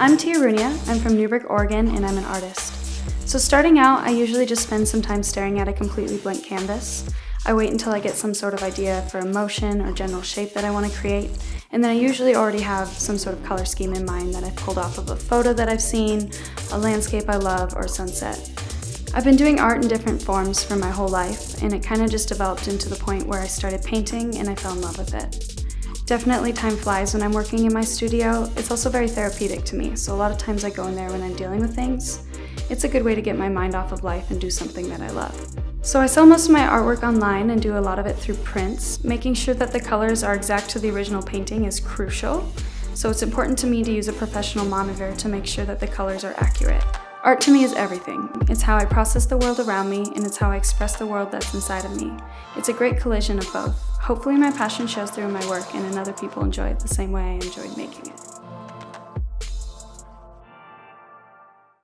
I'm Tia Runia, I'm from Newberg, Oregon, and I'm an artist. So starting out, I usually just spend some time staring at a completely blank canvas. I wait until I get some sort of idea for a motion or general shape that I want to create, and then I usually already have some sort of color scheme in mind that I've pulled off of a photo that I've seen, a landscape I love, or sunset. I've been doing art in different forms for my whole life, and it kind of just developed into the point where I started painting and I fell in love with it. Definitely time flies when I'm working in my studio. It's also very therapeutic to me, so a lot of times I go in there when I'm dealing with things. It's a good way to get my mind off of life and do something that I love. So I sell most of my artwork online and do a lot of it through prints. Making sure that the colors are exact to the original painting is crucial, so it's important to me to use a professional monitor to make sure that the colors are accurate. Art to me is everything. It's how I process the world around me, and it's how I express the world that's inside of me. It's a great collision of both. Hopefully my passion shows through in my work and other people enjoy it the same way I enjoyed making it.